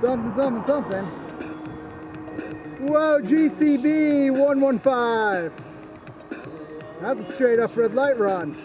Something, something, something. Whoa, GCB 115. That's a straight up red light run.